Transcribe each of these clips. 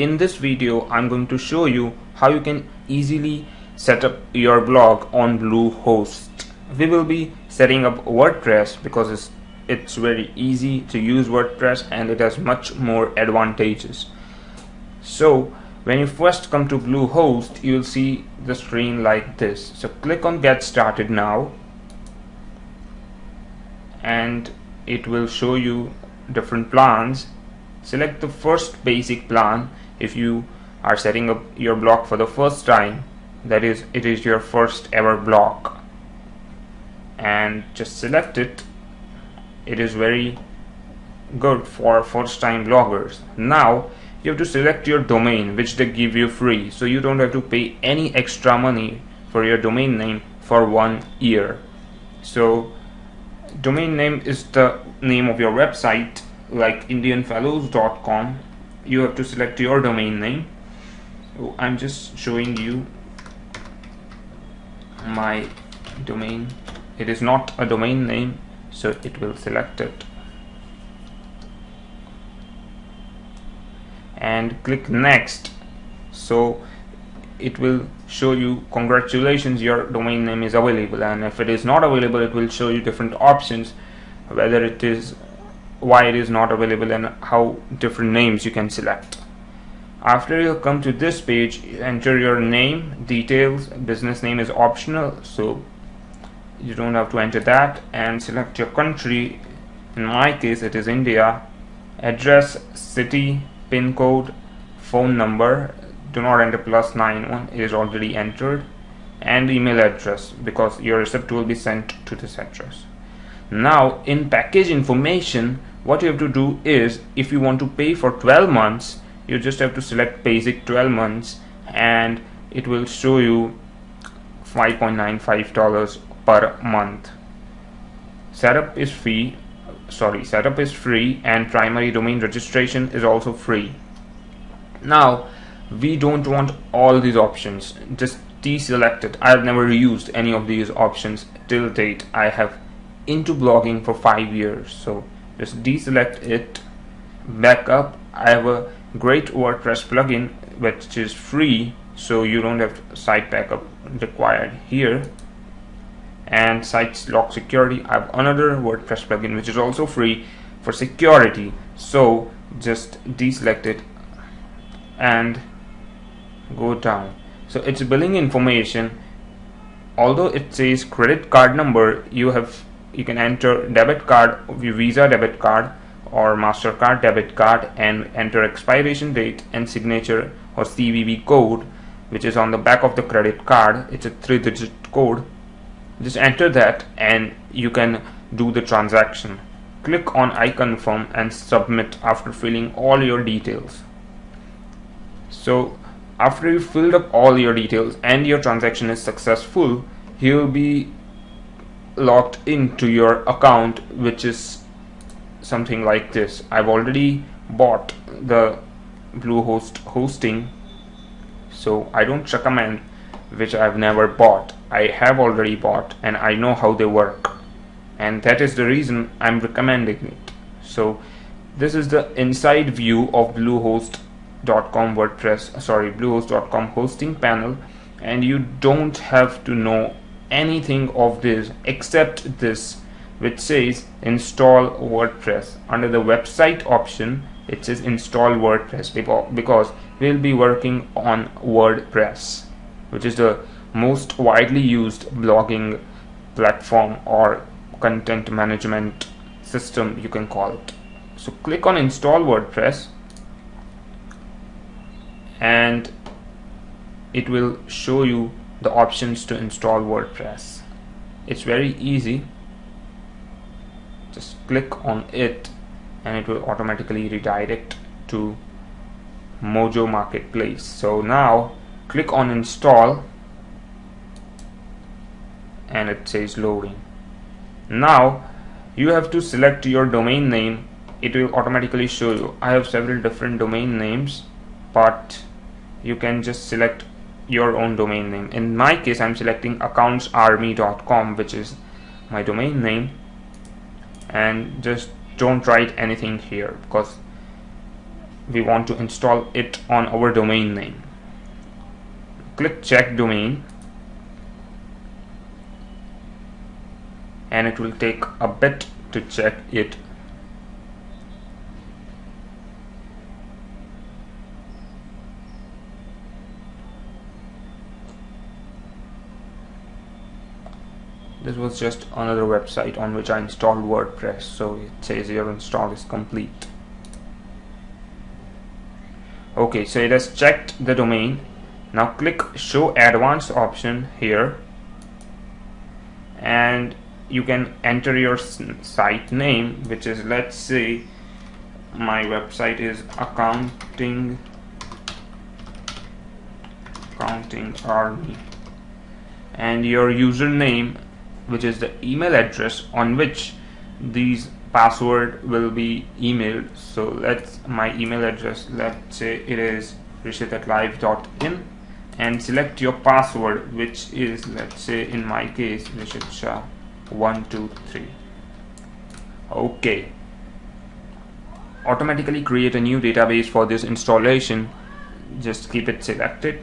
in this video I'm going to show you how you can easily set up your blog on Bluehost. We will be setting up WordPress because it's, it's very easy to use WordPress and it has much more advantages. So when you first come to Bluehost you will see the screen like this. So click on get started now and it will show you different plans select the first basic plan if you are setting up your blog for the first time that is it is your first ever blog and just select it. It is very good for first time bloggers. Now you have to select your domain which they give you free. So you don't have to pay any extra money for your domain name for one year. So domain name is the name of your website like indianfellows.com you have to select your domain name. So I'm just showing you my domain. It is not a domain name so it will select it. And click next. So it will show you congratulations your domain name is available. And if it is not available it will show you different options whether it is why it is not available and how different names you can select. After you come to this page enter your name details business name is optional so you don't have to enter that and select your country. In my case it is India. Address city pin code phone number. Do not enter plus 91 it is already entered. And email address because your receipt will be sent to this address. Now in package information what you have to do is if you want to pay for 12 months you just have to select basic 12 months and it will show you 5.95 dollars per month. Setup is free sorry setup is free and primary domain registration is also free. Now we don't want all these options just deselect it. I have never used any of these options till date. I have into blogging for five years so just deselect it back up. I have a great WordPress plugin which is free so you don't have site backup required here. And site lock security. I have another WordPress plugin which is also free for security. So just deselect it and go down. So it's billing information. Although it says credit card number you have you can enter debit card visa debit card or mastercard debit card and enter expiration date and signature or CVV code which is on the back of the credit card. It's a three digit code. Just enter that and you can do the transaction. Click on I confirm and submit after filling all your details. So after you filled up all your details and your transaction is successful you'll be logged into your account which is something like this. I've already bought the Bluehost hosting so I don't recommend which I've never bought. I have already bought and I know how they work. And that is the reason I'm recommending it. So this is the inside view of bluehost.com WordPress sorry bluehost.com hosting panel. And you don't have to know anything of this except this which says install WordPress. Under the website option it says install WordPress because we'll be working on WordPress which is the most widely used blogging platform or content management system you can call it. So click on install WordPress and it will show you the options to install WordPress. It's very easy. Just click on it and it will automatically redirect to Mojo Marketplace. So now click on install and it says loading. Now you have to select your domain name. It will automatically show you. I have several different domain names but you can just select your own domain name. In my case I'm selecting accountsarmy.com which is my domain name. And just don't write anything here because we want to install it on our domain name. Click check domain. And it will take a bit to check it this was just another website on which I installed WordPress so it says your install is complete. Okay so it has checked the domain. Now click show advanced option here. And you can enter your site name which is let's say my website is accounting accounting army. And your username which is the email address on which these password will be emailed. So let's my email address let's say it is rishit at live.in and select your password which is let's say in my case rishit shah 123 okay. Automatically create a new database for this installation. Just keep it selected.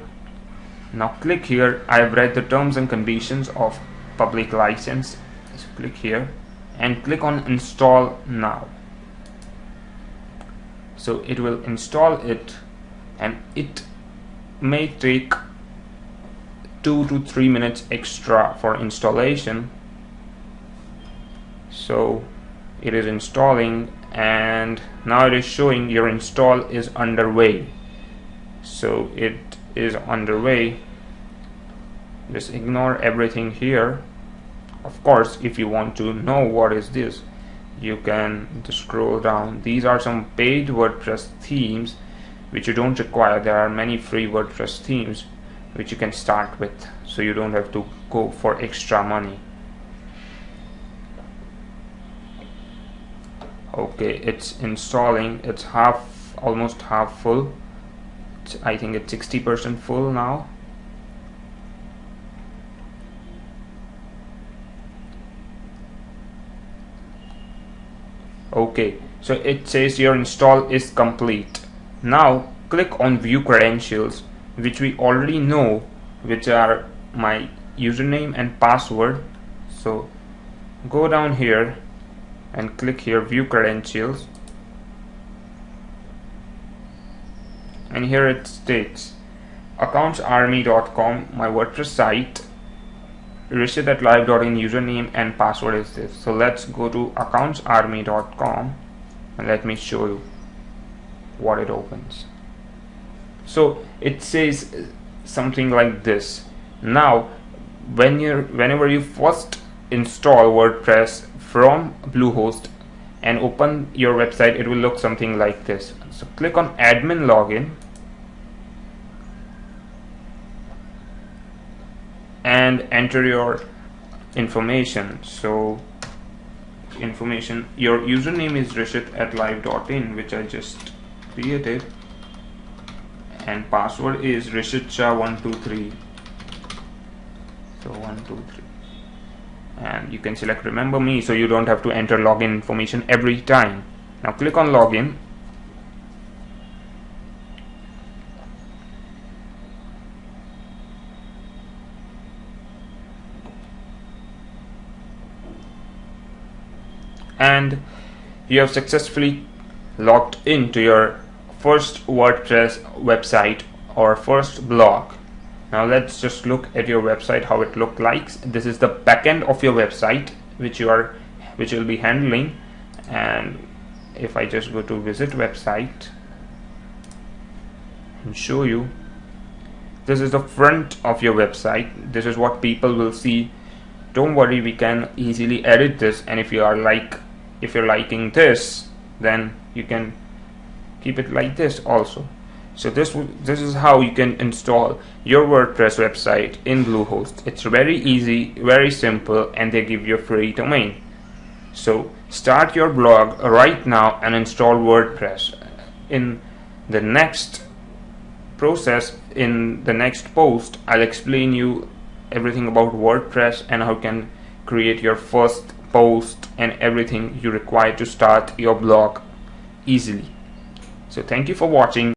Now click here. I have read the terms and conditions of public license. So click here and click on install now. So it will install it and it may take two to three minutes extra for installation. So it is installing and now it is showing your install is underway. So it is underway just ignore everything here. Of course if you want to know what is this you can scroll down. These are some paid WordPress themes which you don't require. There are many free WordPress themes which you can start with so you don't have to go for extra money. Okay it's installing. It's half almost half full. I think it's 60% full now okay so it says your install is complete. Now click on view credentials which we already know which are my username and password. So go down here and click here view credentials. And here it states accountsarmy.com my WordPress site Rishit at live.in username and password is this. So let's go to accountsarmy.com and let me show you what it opens. So it says something like this. Now when you're whenever you first install WordPress from Bluehost and open your website it will look something like this. So click on admin login and enter your information. So information your username is rishit at live.in which I just created. And password is rishit shah 123 so 123 and you can select remember me so you don't have to enter login information every time. Now click on login and you have successfully logged into your first WordPress website or first blog. Now let's just look at your website how it look like this is the backend of your website which you are which will be handling. And if I just go to visit website and show you this is the front of your website. This is what people will see. Don't worry we can easily edit this. And if you are like if you're liking this then you can keep it like this also. So this this is how you can install your WordPress website in Bluehost. It's very easy very simple and they give you a free domain. So start your blog right now and install WordPress. In the next process in the next post I'll explain you everything about WordPress and how you can create your first post and everything you require to start your blog easily. So thank you for watching